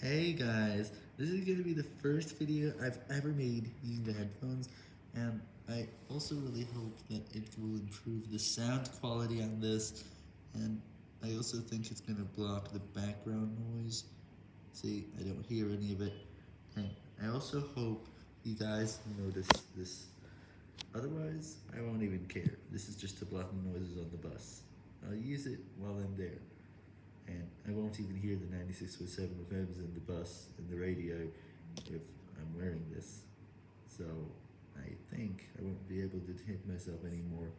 Hey guys, this is going to be the first video I've ever made using the headphones, and I also really hope that it will improve the sound quality on this, and I also think it's going to block the background noise. See, I don't hear any of it, and I also hope you guys notice this. Otherwise, I won't even care. This is just to block the noises on the bus. I'll use it while I'm there I won't even hear the 96.7 FMs in the bus and the radio if I'm wearing this. So I think I won't be able to hit myself anymore.